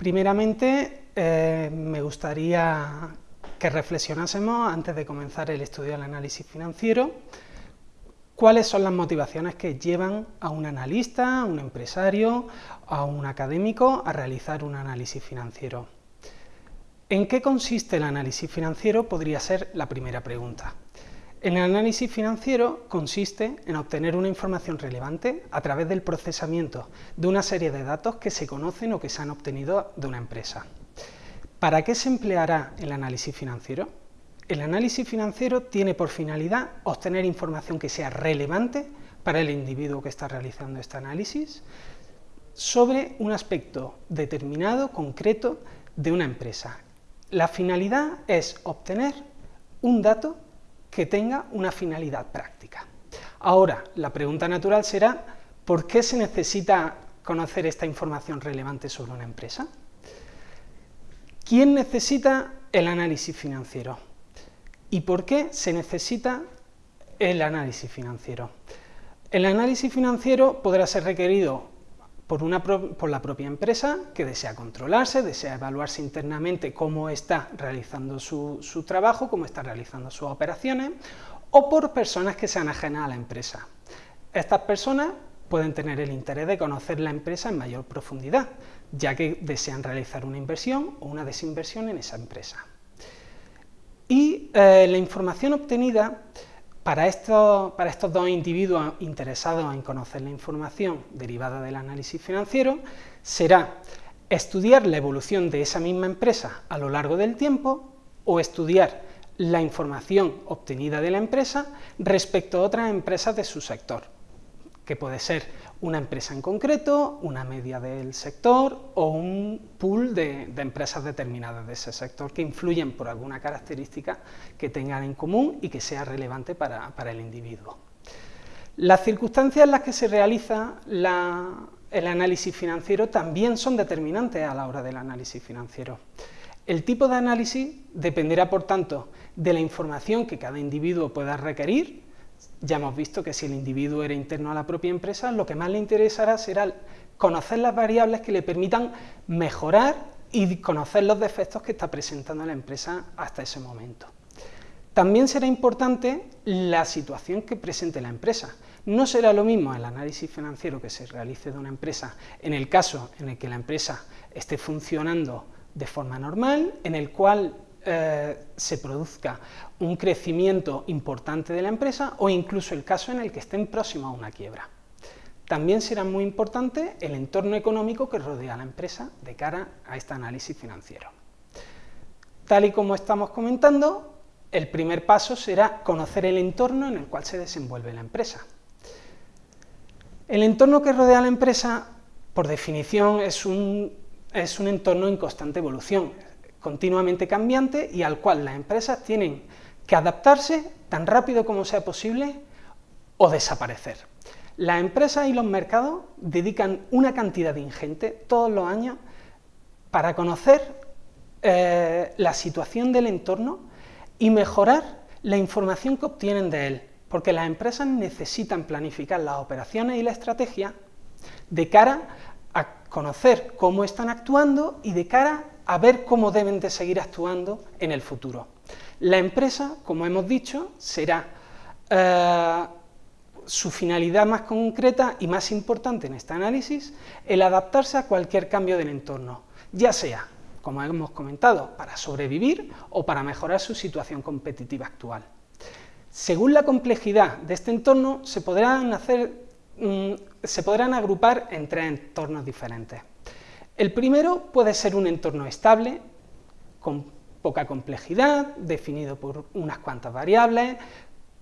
Primeramente, eh, me gustaría que reflexionásemos, antes de comenzar el estudio del análisis financiero, cuáles son las motivaciones que llevan a un analista, a un empresario, a un académico a realizar un análisis financiero. ¿En qué consiste el análisis financiero? Podría ser la primera pregunta. El análisis financiero consiste en obtener una información relevante a través del procesamiento de una serie de datos que se conocen o que se han obtenido de una empresa. ¿Para qué se empleará el análisis financiero? El análisis financiero tiene por finalidad obtener información que sea relevante para el individuo que está realizando este análisis sobre un aspecto determinado, concreto, de una empresa. La finalidad es obtener un dato que tenga una finalidad práctica. Ahora, la pregunta natural será, ¿por qué se necesita conocer esta información relevante sobre una empresa? ¿Quién necesita el análisis financiero? ¿Y por qué se necesita el análisis financiero? El análisis financiero podrá ser requerido por, la propia empresa que desea controlarse, desea evaluarse internamente cómo está realizando su, su trabajo, cómo está realizando sus operaciones, o por personas que sean ajenas a la empresa. Estas personas pueden tener el interés de conocer la empresa en mayor profundidad, ya que desean realizar una inversión o una desinversión en esa empresa. Y eh, la información obtenida para estos, dos individuos interesados en conocer la información derivada del análisis financiero será estudiar la evolución de esa misma empresa a lo largo del tiempo o estudiar la información obtenida de la empresa respecto a otras empresas de su sector, que puede ser una empresa en concreto, una media del sector o un pool de, empresas determinadas de ese sector que influyen por alguna característica que tengan en común y que sea relevante para, el individuo. Las circunstancias en las que se realiza el análisis financiero también son determinantes a la hora del análisis financiero. El tipo de análisis dependerá, por tanto, de la información que cada individuo pueda requerir ya hemos visto que si el individuo era interno a la propia empresa, lo que más le interesará será conocer las variables que le permitan mejorar y conocer los defectos que está presentando la empresa hasta ese momento. También será importante la situación que presente la empresa. No será lo mismo el análisis financiero que se realice de una empresa en el caso en el que la empresa esté funcionando de forma normal, en el cual eh, se produzca un crecimiento importante de la empresa o incluso el caso en el que estén próximos a una quiebra. También será muy importante el entorno económico que rodea a la empresa de cara a este análisis financiero. Tal y como estamos comentando, el primer paso será conocer el entorno en el cual se desenvuelve la empresa. El entorno que rodea a la empresa, por definición, es un, es un entorno en constante evolución, continuamente cambiante y al cual las empresas tienen que adaptarse tan rápido como sea posible o desaparecer. Las empresas y los mercados dedican una cantidad ingente todos los años para conocer eh, la situación del entorno y mejorar la información que obtienen de él, porque las empresas necesitan planificar las operaciones y la estrategia de cara conocer cómo están actuando y de cara a ver cómo deben de seguir actuando en el futuro. La empresa, como hemos dicho, será eh, su finalidad más concreta y más importante en este análisis, el adaptarse a cualquier cambio del entorno, ya sea, como hemos comentado, para sobrevivir o para mejorar su situación competitiva actual. Según la complejidad de este entorno, se podrán, mm, se podrán agrupar en tres entornos diferentes. El primero puede ser un entorno estable, con poca complejidad, definido por unas cuantas variables,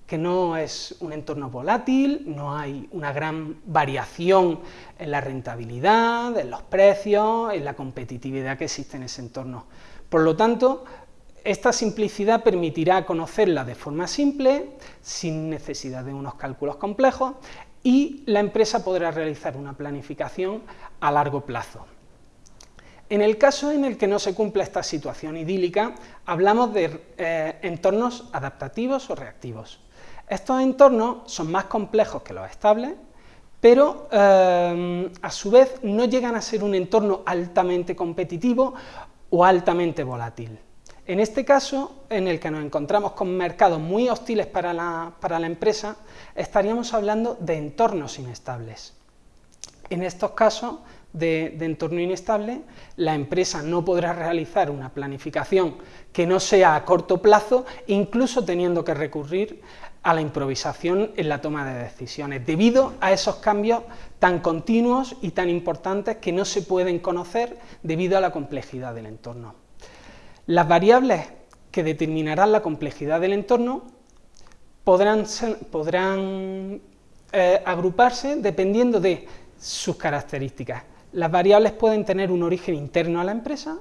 que no es un entorno volátil, no hay una gran variación en la rentabilidad, en los precios, en la competitividad que existe en ese entorno. Por lo tanto, esta simplicidad permitirá conocerla de forma simple, sin necesidad de unos cálculos complejos, y la empresa podrá realizar una planificación a largo plazo. En el caso en el que no se cumpla esta situación idílica, hablamos de eh, entornos adaptativos o reactivos. Estos entornos son más complejos que los estables, pero eh, a su vez no llegan a ser un entorno altamente competitivo o altamente volátil. En este caso, en el que nos encontramos con mercados muy hostiles para la, empresa, estaríamos hablando de entornos inestables. En estos casos de, entorno inestable, la empresa no podrá realizar una planificación que no sea a corto plazo, incluso teniendo que recurrir a la improvisación en la toma de decisiones, debido a esos cambios tan continuos y tan importantes que no se pueden conocer debido a la complejidad del entorno. Las variables que determinarán la complejidad del entorno podrán, eh, agruparse dependiendo de sus características. Las variables pueden tener un origen interno a la empresa,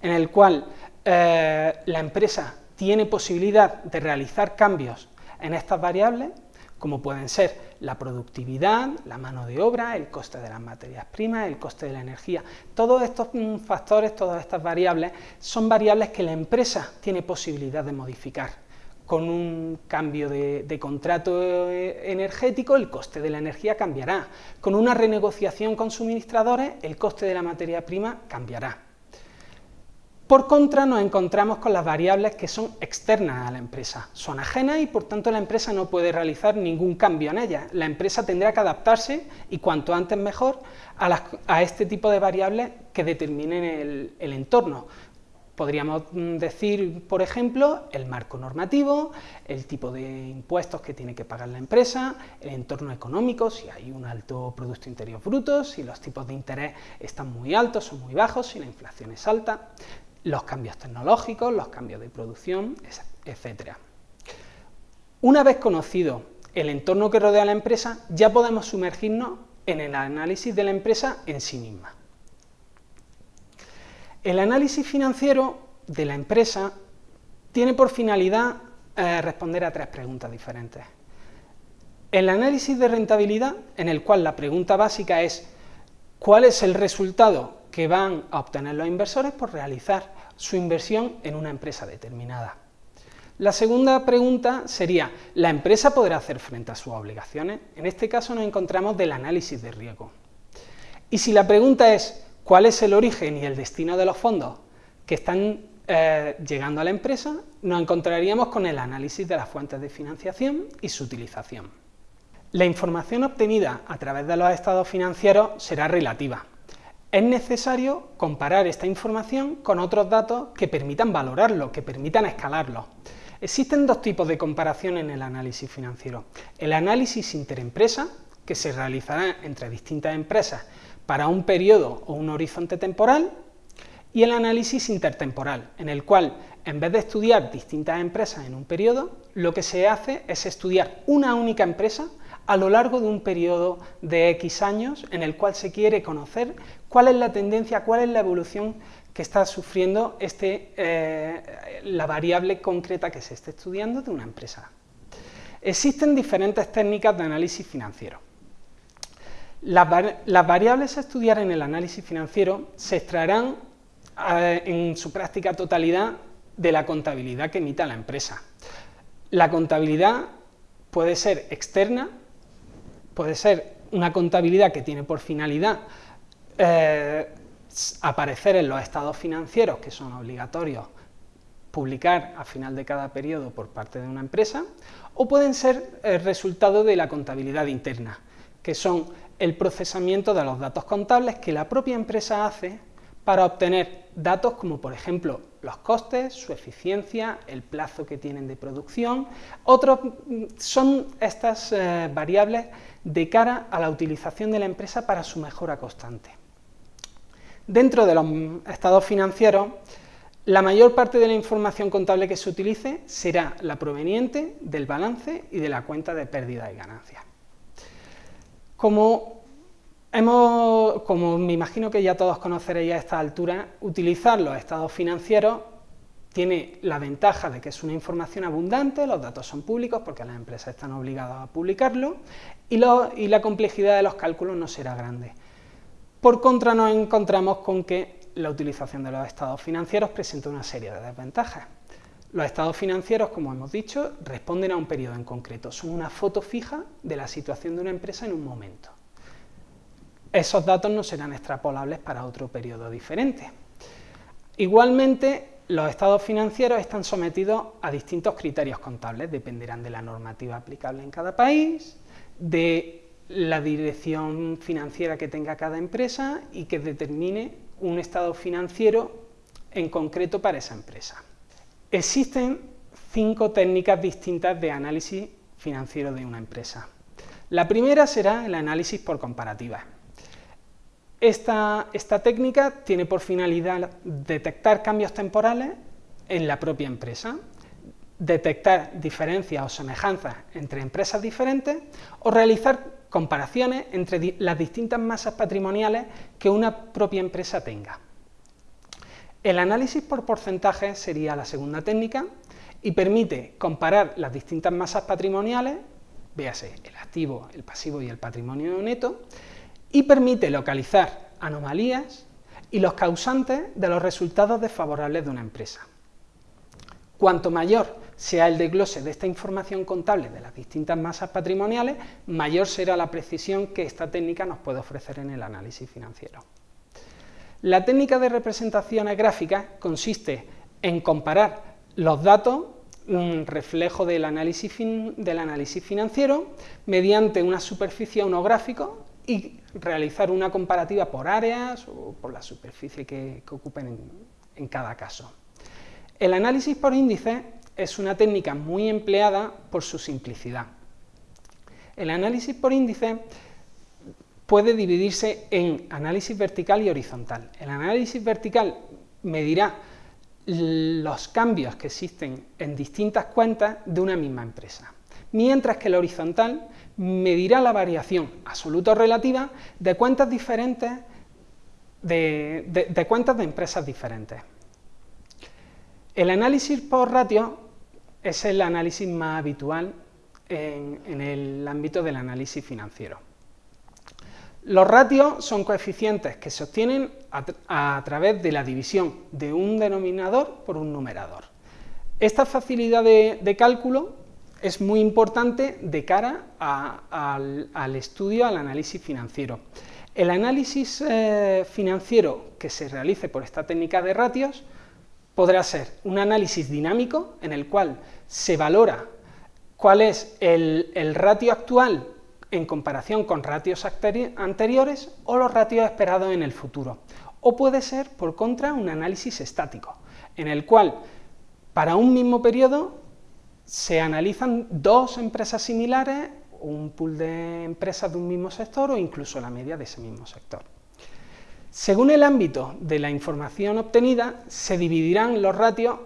en el cual eh, la empresa tiene posibilidad de realizar cambios en estas variables, como pueden ser la productividad, la mano de obra, el coste de las materias primas, el coste de la energía. Todos estos mm, factores, todas estas variables, son variables que la empresa tiene posibilidad de modificar. Con un cambio de, de contrato eh, energético, el coste de la energía cambiará. Con una renegociación con suministradores, el coste de la materia prima cambiará. Por contra, nos encontramos con las variables que son externas a la empresa, son ajenas y por tanto la empresa no puede realizar ningún cambio en ellas. La empresa tendrá que adaptarse, y cuanto antes mejor, a, este tipo de variables que determinen el, entorno. Podríamos mm, decir, por ejemplo, el marco normativo, el tipo de impuestos que tiene que pagar la empresa, el entorno económico, si hay un alto Producto Interior Bruto, si los tipos de interés están muy altos o muy bajos, si la inflación es alta, los cambios tecnológicos, los cambios de producción, etc. Una vez conocido el entorno que rodea a la empresa, ya podemos sumergirnos en el análisis de la empresa en sí misma. El análisis financiero de la empresa tiene por finalidad eh, responder a tres preguntas diferentes. El análisis de rentabilidad, en el cual la pregunta básica es ¿cuál es el resultado que van a obtener los inversores por realizar su inversión en una empresa determinada. La segunda pregunta sería, ¿la empresa podrá hacer frente a sus obligaciones? En este caso nos encontramos del análisis de riesgo. Y si la pregunta es, ¿cuál es el origen y el destino de los fondos que están eh, llegando a la empresa? Nos encontraríamos con el análisis de las fuentes de financiación y su utilización. La información obtenida a través de los estados financieros será relativa, es necesario comparar esta información con otros datos que permitan valorarlo, que permitan escalarlo. Existen dos tipos de comparación en el análisis financiero. El análisis interempresa, que se realizará entre distintas empresas para un periodo o un horizonte temporal, y el análisis intertemporal, en el cual, en vez de estudiar distintas empresas en un periodo, lo que se hace es estudiar una única empresa a lo largo de un periodo de X años en el cual se quiere conocer cuál es la tendencia, cuál es la evolución que está sufriendo este, eh, la variable concreta que se está estudiando de una empresa. Existen diferentes técnicas de análisis financiero. Las, variables a estudiar en el análisis financiero se extraerán eh, en su práctica totalidad de la contabilidad que emita la empresa. La contabilidad puede ser externa puede ser una contabilidad que tiene por finalidad eh, aparecer en los estados financieros que son obligatorios publicar a final de cada periodo por parte de una empresa, o pueden ser el resultado de la contabilidad interna, que son el procesamiento de los datos contables que la propia empresa hace para obtener datos como por ejemplo los costes, su eficiencia, el plazo que tienen de producción. Otros son estas eh, variables de cara a la utilización de la empresa para su mejora constante. Dentro de los estados financieros, la mayor parte de la información contable que se utilice será la proveniente del balance y de la cuenta de pérdida y ganancias. Como, como me imagino que ya todos conoceréis a esta altura, utilizar los estados financieros tiene la ventaja de que es una información abundante, los datos son públicos porque las empresas están obligadas a publicarlo y, la complejidad de los cálculos no será grande. Por contra nos encontramos con que la utilización de los estados financieros presenta una serie de desventajas. Los estados financieros, como hemos dicho, responden a un periodo en concreto, son una foto fija de la situación de una empresa en un momento. esos datos no serán extrapolables para otro periodo diferente. Igualmente, los estados financieros están sometidos a distintos criterios contables, dependerán de la normativa aplicable en cada país, de la dirección financiera que tenga cada empresa y que determine un estado financiero en concreto para esa empresa. Existen cinco técnicas distintas de análisis financiero de una empresa. La primera será el análisis por comparativa. Esta, esta técnica tiene por finalidad detectar cambios temporales en la propia empresa, detectar diferencias o semejanzas entre empresas diferentes o realizar comparaciones entre las distintas masas patrimoniales que una propia empresa tenga. El análisis por porcentajes sería la segunda técnica y permite comparar las distintas masas patrimoniales, véase el activo, el pasivo y el patrimonio neto, y permite localizar anomalías y los causantes de los resultados desfavorables de una empresa. Cuanto mayor sea el desglose de esta información contable de las distintas masas patrimoniales, mayor será la precisión que esta técnica nos puede ofrecer en el análisis financiero. La técnica de representaciones gráficas consiste en comparar los datos, un reflejo del análisis, financiero, mediante una superficie o unos gráficos y realizar una comparativa por áreas o por la superficie que, ocupen en cada caso. El análisis por índice es una técnica muy empleada por su simplicidad. El análisis por índice puede dividirse en análisis vertical y horizontal. El análisis vertical medirá los cambios que existen en distintas cuentas de una misma empresa, mientras que el horizontal medirá la variación absoluta o relativa de cuentas diferentes de, cuentas de empresas diferentes. El análisis por ratio es el análisis más habitual en el ámbito del análisis financiero. Los ratios son coeficientes que se obtienen a, través de la división de un denominador por un numerador. Esta facilidad de, cálculo es muy importante de cara al, estudio, al análisis financiero. El análisis eh, financiero que se realice por esta técnica de ratios podrá ser un análisis dinámico en el cual se valora cuál es el ratio actual en comparación con ratios anteriores o los ratios esperados en el futuro. O puede ser, por contra, un análisis estático, en el cual para un mismo periodo se analizan dos empresas similares, un pool de empresas de un mismo sector o incluso la media de ese mismo sector. Según el ámbito de la información obtenida, se dividirán los ratios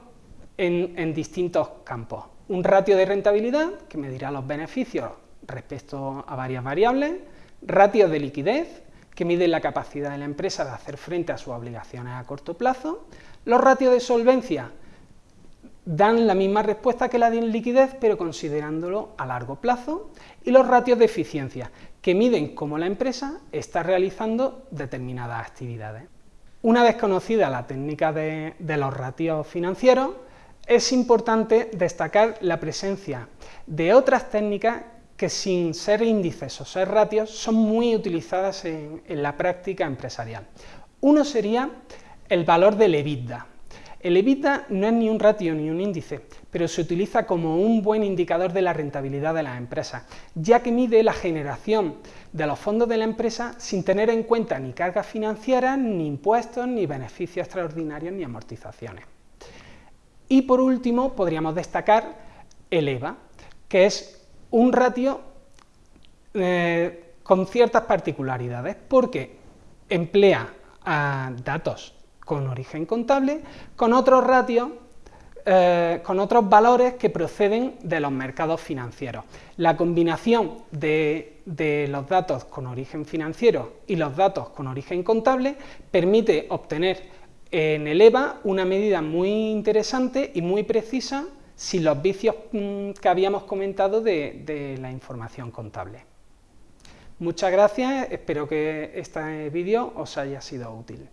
en, distintos campos. Un ratio de rentabilidad, que medirá los beneficios respecto a varias variables, ratios de liquidez, que miden la capacidad de la empresa de hacer frente a sus obligaciones a corto plazo, los ratios de solvencia dan la misma respuesta que la de liquidez, pero considerándolo a largo plazo, y los ratios de eficiencia, que miden cómo la empresa está realizando determinadas actividades. Una vez conocida la técnica de, los ratios financieros, es importante destacar la presencia de otras técnicas que sin ser índices o ser ratios son muy utilizadas en, la práctica empresarial. Uno sería el valor del EBITDA. El EBITDA no es ni un ratio ni un índice, pero se utiliza como un buen indicador de la rentabilidad de las empresas, ya que mide la generación de los fondos de la empresa sin tener en cuenta ni cargas financieras, ni impuestos, ni beneficios extraordinarios, ni amortizaciones. Y por último, podríamos destacar el EVA, que es un ratio eh, con ciertas particularidades, porque emplea datos con origen contable, con otros ratios, eh, con otros valores que proceden de los mercados financieros. La combinación de, los datos con origen financiero y los datos con origen contable permite obtener en el EVA una medida muy interesante y muy precisa sin los vicios mm, que habíamos comentado de, la información contable. Muchas gracias, espero que este vídeo os haya sido útil.